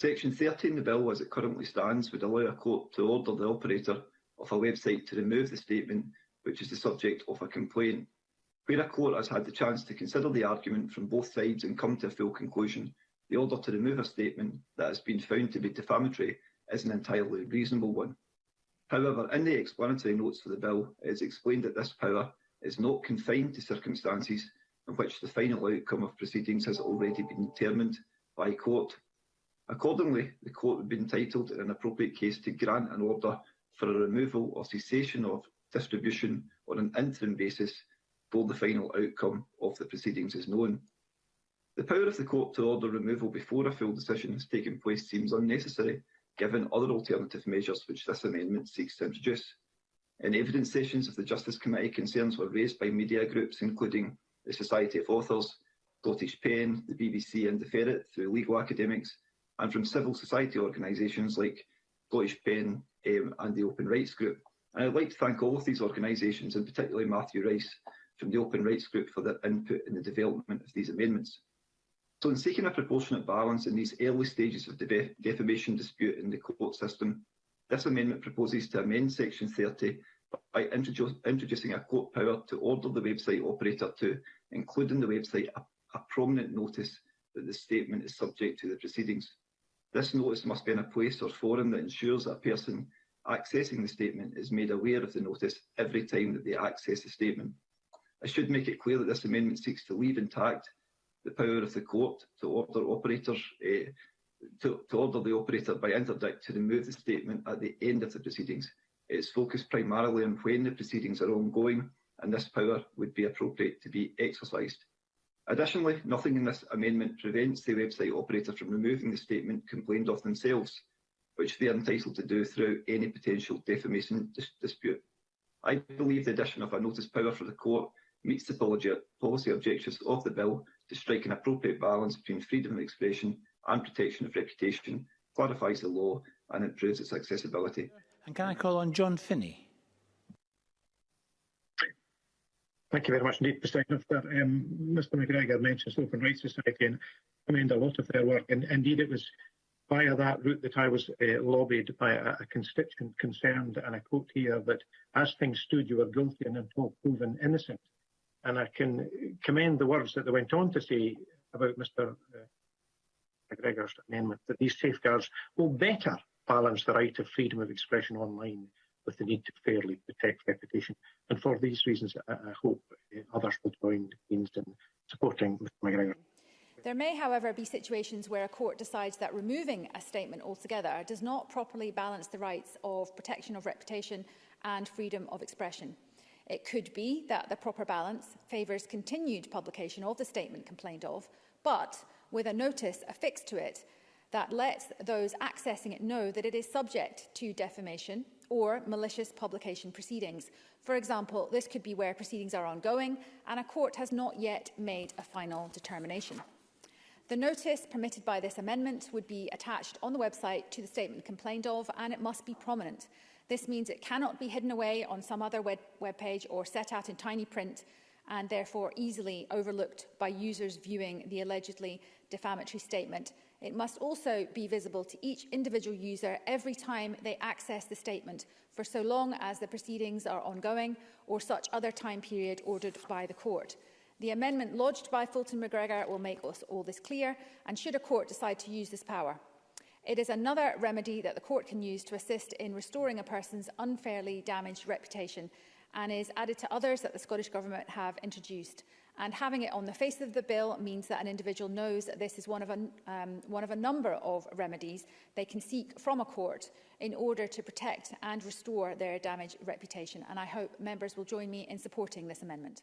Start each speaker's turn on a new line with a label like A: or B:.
A: Section 13 of the bill, as it currently stands, would allow a court to order the operator of a website to remove the statement which is the subject of a complaint. Where a court has had the chance to consider the argument from both sides and come to a full conclusion, the order to remove a statement that has been found to be defamatory is an entirely reasonable one. However, in the explanatory notes for the bill, it is explained that this power is not confined to circumstances in which the final outcome of proceedings has already been determined by court Accordingly, the Court would be entitled, in an appropriate case, to grant an order for a removal or cessation of distribution on an interim basis till the final outcome of the proceedings is known. The power of the Court to order removal before a full decision has taken place seems unnecessary, given other alternative measures which this amendment seeks to introduce. In evidence sessions of the Justice Committee, concerns were raised by media groups, including the Society of Authors, Scottish Pen, the BBC and the Ferret, through legal academics, and from civil society organisations like Scottish Pen um, and the Open Rights Group. And I'd like to thank all of these organisations, and particularly Matthew Rice from the Open Rights Group for their input in the development of these amendments. So in seeking a proportionate balance in these early stages of the def defamation dispute in the court system, this amendment proposes to amend Section 30 by introdu introducing a court power to order the website operator to include in the website a, a prominent notice that the statement is subject to the proceedings. This notice must be in a place or forum that ensures that a person accessing the statement is made aware of the notice every time that they access the statement. I should make it clear that this amendment seeks to leave intact the power of the court to order operators eh, to, to order the operator by interdict to remove the statement at the end of the proceedings. It is focused primarily on when the proceedings are ongoing and this power would be appropriate to be exercised. Additionally, nothing in this amendment prevents the website operator from removing the statement complained of themselves, which they are entitled to do through any potential defamation dis dispute. I believe the addition of a notice power for the court meets the policy objectives of the bill to strike an appropriate balance between freedom of expression and protection of reputation, clarifies the law and improves its accessibility.
B: And can I call on John Finney?
C: Thank you very much indeed, Mr. Minister. Um, Mr McGregor mentions the Open Rights Society and commend a lot of their work. And indeed, it was via that route that I was uh, lobbied by a, a constituent concerned, and I quote here, that as things stood, you were guilty and until proven innocent. And I can commend the words that they went on to say about Mr uh, McGregor's amendment, that these safeguards will better balance the right of freedom of expression online with the need to fairly protect reputation. And for these reasons, I, I hope eh, others will join Greens in supporting Mr McGregor.
D: There may, however, be situations where a court decides that removing a statement altogether does not properly balance the rights of protection of reputation and freedom of expression. It could be that the proper balance favours continued publication of the statement complained of, but with a notice affixed to it that lets those accessing it know that it is subject to defamation, or malicious publication proceedings. For example, this could be where proceedings are ongoing and a court has not yet made a final determination. The notice permitted by this amendment would be attached on the website to the statement complained of and it must be prominent. This means it cannot be hidden away on some other web, web page or set out in tiny print and therefore easily overlooked by users viewing the allegedly defamatory statement It must also be visible to each individual user every time they access the statement, for so long as the proceedings are ongoing or such other time period ordered by the court. The amendment lodged by Fulton McGregor will make all this clear, and should a court decide to use this power. It is another remedy that the court can use to assist in restoring a person's unfairly damaged reputation and is added to others that the Scottish Government have introduced. And having it on the face of the bill means that an individual knows that this is one of a, um, one of a number of remedies they can seek from a court in order to protect and restore their damaged reputation. And I hope members will join me in supporting this amendment.